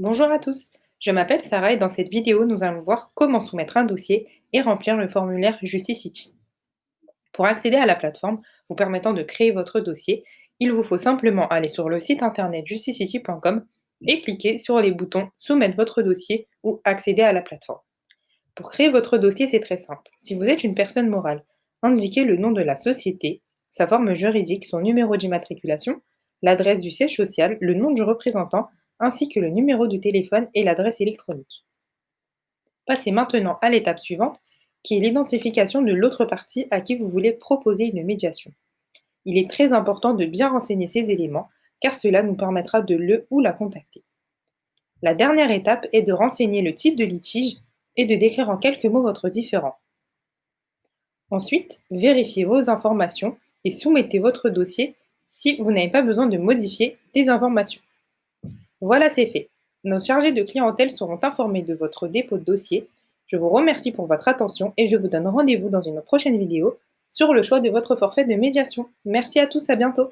Bonjour à tous, je m'appelle Sarah et dans cette vidéo, nous allons voir comment soumettre un dossier et remplir le formulaire Justicity. Pour accéder à la plateforme vous permettant de créer votre dossier, il vous faut simplement aller sur le site internet justicity.com et cliquer sur les boutons Soumettre votre dossier ou Accéder à la plateforme. Pour créer votre dossier, c'est très simple. Si vous êtes une personne morale, indiquez le nom de la société, sa forme juridique, son numéro d'immatriculation, l'adresse du siège social, le nom du représentant ainsi que le numéro de téléphone et l'adresse électronique. Passez maintenant à l'étape suivante, qui est l'identification de l'autre partie à qui vous voulez proposer une médiation. Il est très important de bien renseigner ces éléments, car cela nous permettra de le ou la contacter. La dernière étape est de renseigner le type de litige et de décrire en quelques mots votre différend. Ensuite, vérifiez vos informations et soumettez votre dossier si vous n'avez pas besoin de modifier des informations. Voilà, c'est fait. Nos chargés de clientèle seront informés de votre dépôt de dossier. Je vous remercie pour votre attention et je vous donne rendez-vous dans une prochaine vidéo sur le choix de votre forfait de médiation. Merci à tous, à bientôt